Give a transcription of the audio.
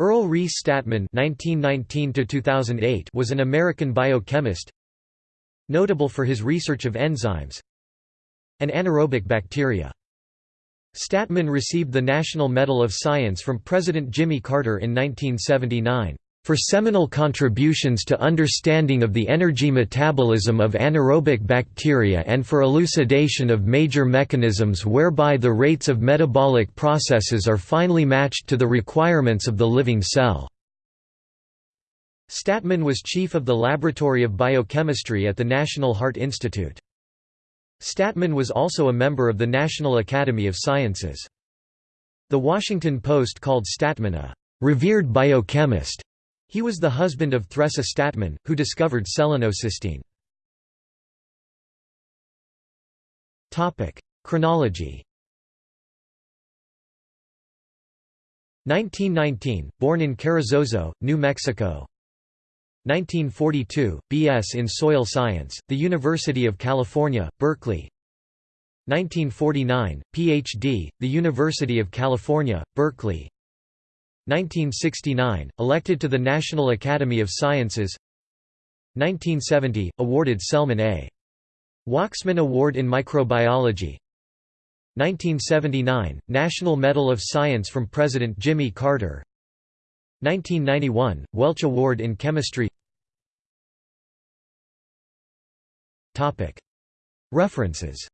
Earl Reece Stadtman (1919–2008) was an American biochemist, notable for his research of enzymes and anaerobic bacteria. Stadtman received the National Medal of Science from President Jimmy Carter in 1979 for seminal contributions to understanding of the energy metabolism of anaerobic bacteria and for elucidation of major mechanisms whereby the rates of metabolic processes are finely matched to the requirements of the living cell. Stadtman was chief of the Laboratory of Biochemistry at the National Heart Institute. Stadtman was also a member of the National Academy of Sciences. The Washington Post called Stadtman a revered biochemist he was the husband of Theresa Stadtman, who discovered selenocysteine. Chronology 1919, born in Carrizozo, New Mexico 1942, B.S. in Soil Science, the University of California, Berkeley 1949, Ph.D., the University of California, Berkeley 1969, elected to the National Academy of Sciences. 1970, awarded Selman A. Waksman Award in Microbiology. 1979, National Medal of Science from President Jimmy Carter. 1991, Welch Award in Chemistry. References